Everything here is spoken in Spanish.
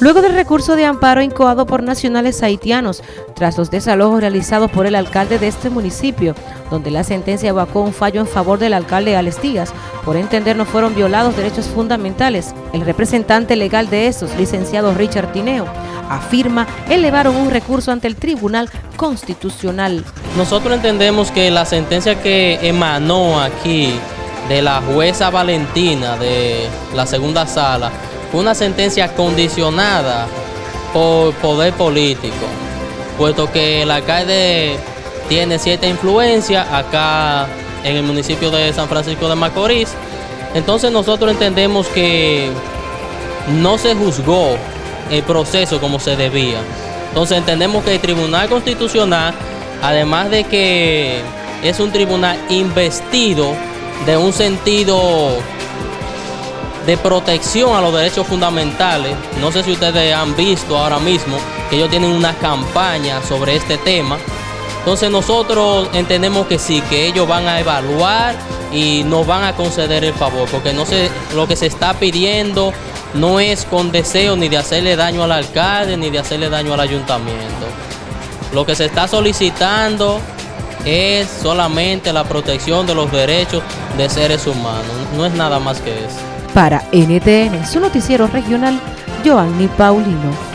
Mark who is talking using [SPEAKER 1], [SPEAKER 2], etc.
[SPEAKER 1] Luego del recurso de amparo incoado por nacionales haitianos, tras los desalojos realizados por el alcalde de este municipio, donde la sentencia evacó un fallo en favor del alcalde Alex Díaz, por entender no fueron violados derechos fundamentales, el representante legal de estos, licenciado Richard Tineo, afirma elevaron un recurso ante el Tribunal Constitucional.
[SPEAKER 2] Nosotros entendemos que la sentencia que emanó aquí de la jueza Valentina de la segunda sala una sentencia condicionada por poder político, puesto que el alcalde tiene cierta influencia acá en el municipio de San Francisco de Macorís. Entonces nosotros entendemos que no se juzgó el proceso como se debía. Entonces entendemos que el Tribunal Constitucional, además de que es un tribunal investido de un sentido de protección a los derechos fundamentales. No sé si ustedes han visto ahora mismo que ellos tienen una campaña sobre este tema. Entonces nosotros entendemos que sí, que ellos van a evaluar y nos van a conceder el favor, porque no sé, lo que se está pidiendo no es con deseo ni de hacerle daño al alcalde ni de hacerle daño al ayuntamiento. Lo que se está solicitando es solamente la protección de los derechos de seres humanos, no es nada más que eso.
[SPEAKER 1] Para NTN, su noticiero regional, Joanny Paulino.